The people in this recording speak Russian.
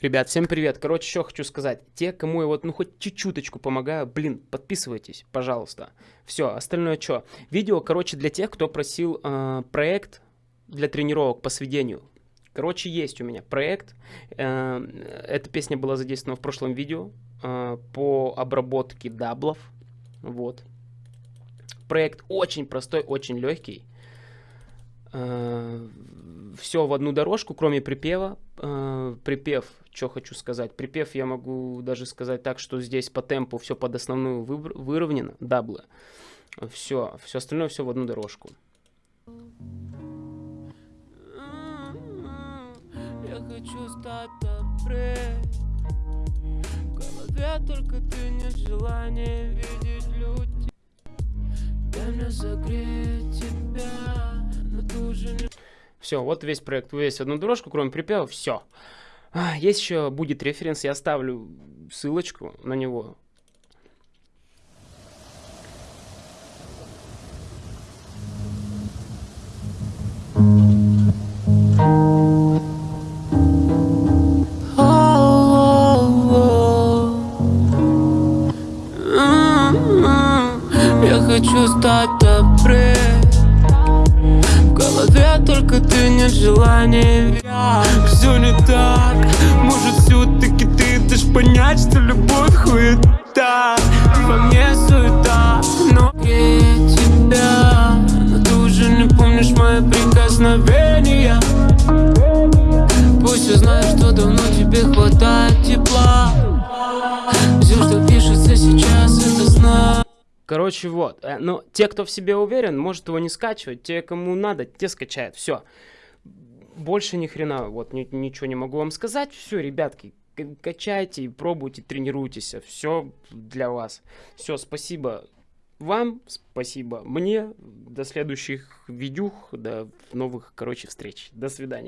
Ребят, всем привет. Короче, что хочу сказать. Те, кому я вот, ну, хоть чуть-чуточку помогаю, блин, подписывайтесь, пожалуйста. Все, остальное что? Видео, короче, для тех, кто просил э, проект для тренировок по сведению. Короче, есть у меня проект. Э, эта песня была задействована в прошлом видео э, по обработке даблов. Вот. Проект очень простой, очень легкий. Э, все в одну дорожку, кроме припева. Э, припев, что хочу сказать. Припев я могу даже сказать так, что здесь по темпу все под основную выровнено, даблы. Все, все остальное все в одну дорожку. Я хочу стать добрее. В голове только ты нет желания видеть людей. Дай мне согреть тебя. Все, вот весь проект, весь одну дорожку, кроме припева, все. А, есть еще будет референс, я оставлю ссылочку на него. Я хочу стать добрее голове только ты нет желания Все не так, может все-таки ты дашь понять, что любовь хуета Во мне суета, но я тебя Но ты уже не помнишь мои прикосновения Короче, вот. Э, но те, кто в себе уверен, может его не скачивать. Те, кому надо, те скачают. Все. Больше ни хрена, вот ни, ничего не могу вам сказать. Все, ребятки, качайте, пробуйте, тренируйтесь. Все для вас. Все, спасибо вам, спасибо мне. До следующих видюх, до новых, короче, встреч. До свидания.